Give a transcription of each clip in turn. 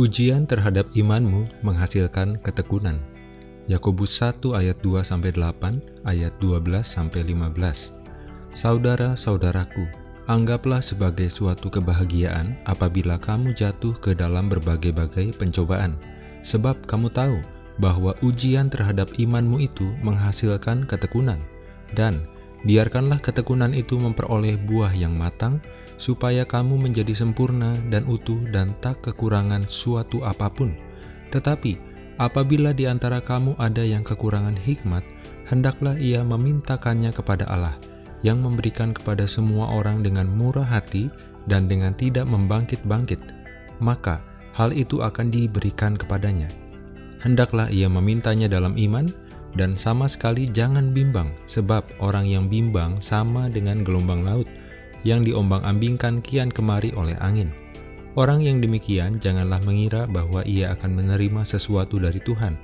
Ujian terhadap imanmu menghasilkan ketekunan. Yakobus 1 ayat 2 sampai 8, ayat 12 sampai 15. Saudara-saudaraku, anggaplah sebagai suatu kebahagiaan apabila kamu jatuh ke dalam berbagai-bagai pencobaan, sebab kamu tahu bahwa ujian terhadap imanmu itu menghasilkan ketekunan, dan biarkanlah ketekunan itu memperoleh buah yang matang, supaya kamu menjadi sempurna dan utuh dan tak kekurangan suatu apa pun. Tetapi, apabila di antara kamu ada yang kekurangan hikmat, hendaklah ia memintakannya kepada Allah, yang memberikan kepada semua orang dengan murah hati dan dengan tidak membangkit-bangkit, maka hal itu akan diberikan kepadanya. Hendaklah ia memintanya dalam iman, dan sama sekali jangan bimbang, sebab orang yang bimbang sama dengan gelombang laut, yang diombang-ambingkan kian kemari oleh angin. Orang yang demikian janganlah mengira bahwa ia akan menerima sesuatu dari Tuhan,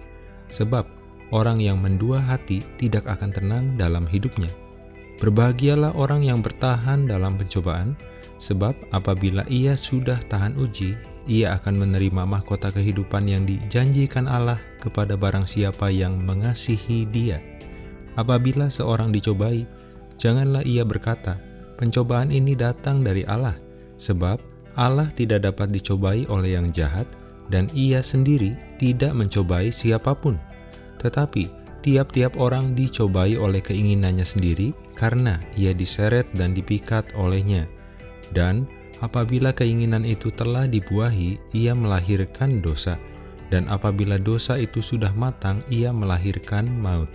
sebab orang yang mendua hati tidak akan tenang dalam hidupnya. Berbahagialah orang yang bertahan dalam pencobaan, sebab apabila ia sudah tahan uji, ia akan menerima mahkota kehidupan yang dijanjikan Allah kepada barang siapa yang mengasihi dia. Apabila seorang dicobai, janganlah ia berkata, Pencobaan ini datang dari Allah, sebab Allah tidak dapat dicobai oleh yang jahat, dan ia sendiri tidak mencobai siapa pun. Tetapi, tiap-tiap orang dicobai oleh keinginannya sendiri karena ia diseret dan dipikat olehnya. Dan apabila keinginan itu telah dibuahi, ia melahirkan dosa. Dan apabila dosa itu sudah matang, ia melahirkan maut.